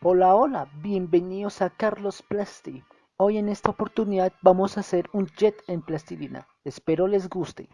Hola, hola, bienvenidos a Carlos Plasti. Hoy en esta oportunidad vamos a hacer un jet en plastilina. Espero les guste.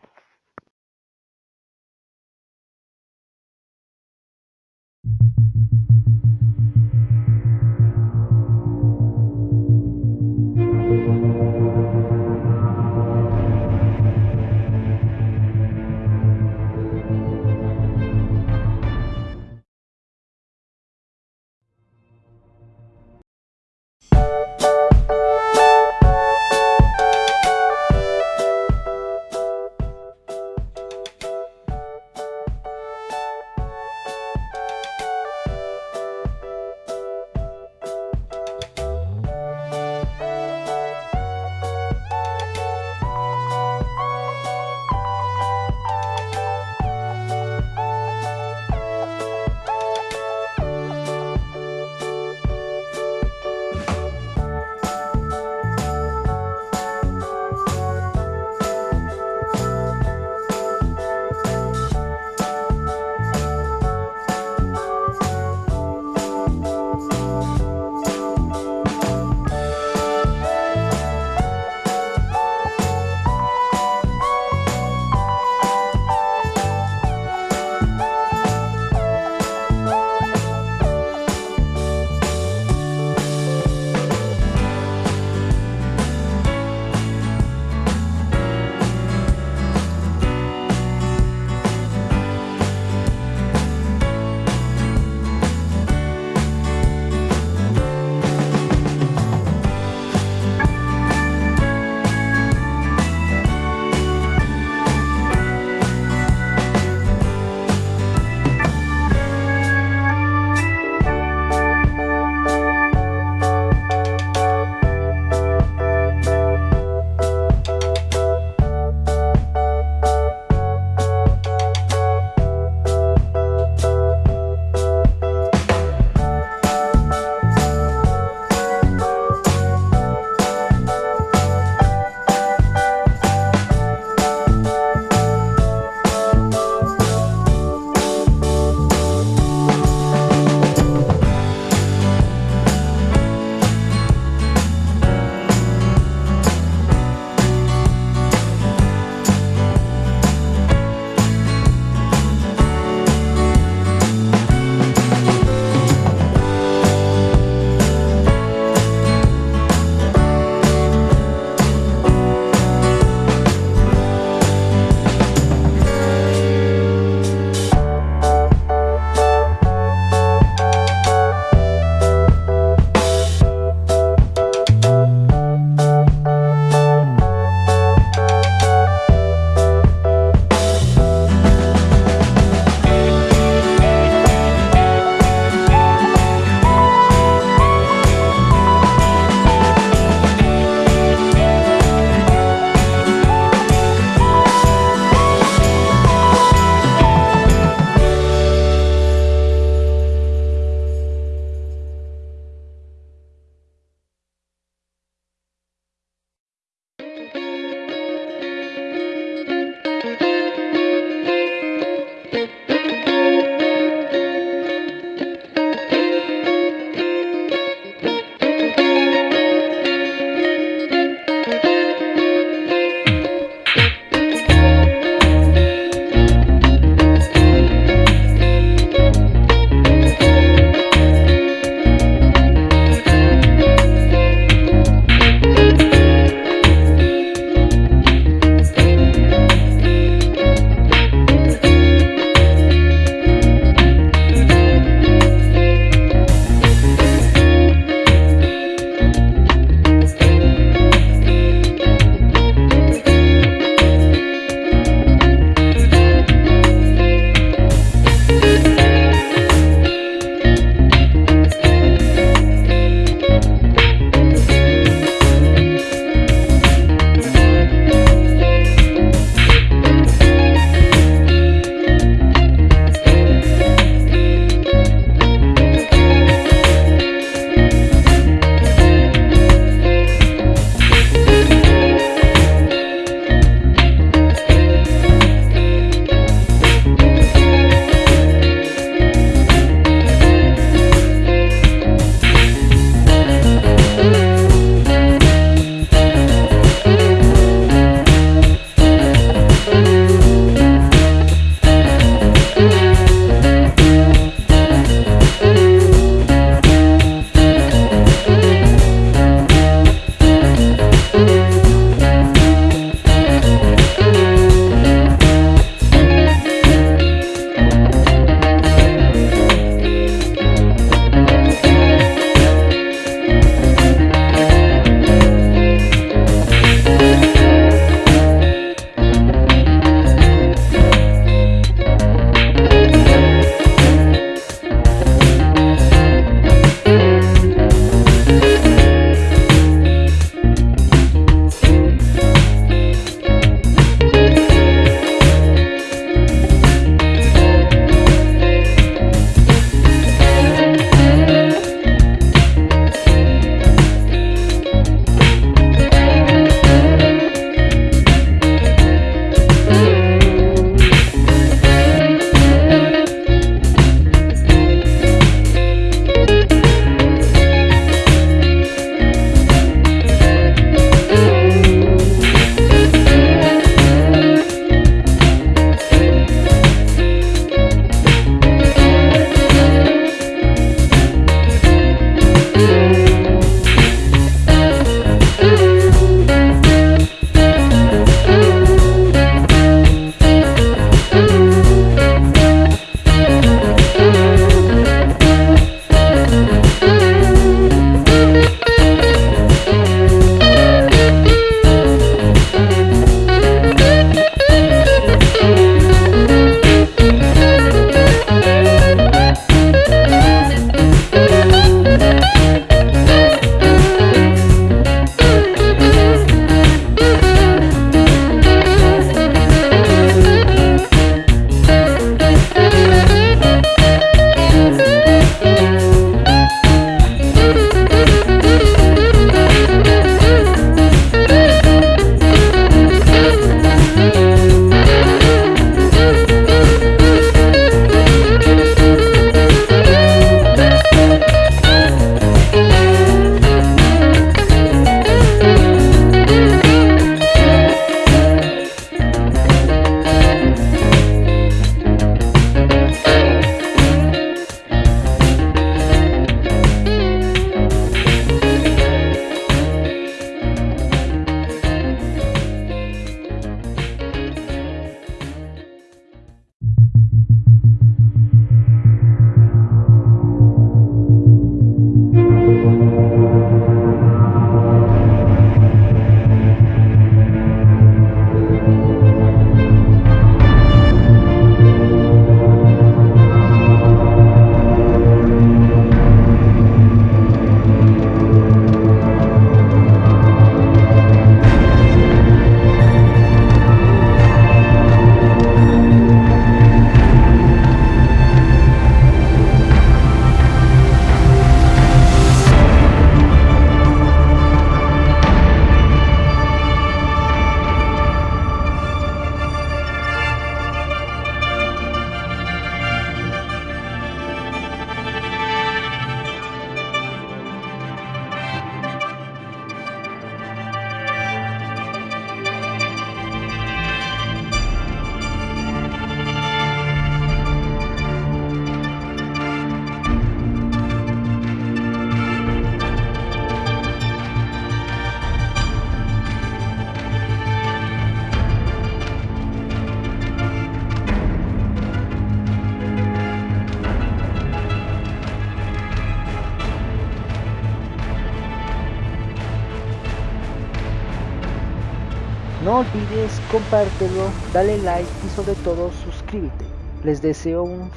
No olvides compártelo, dale like y sobre todo suscríbete. Les deseo una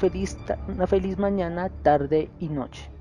feliz mañana, tarde y noche.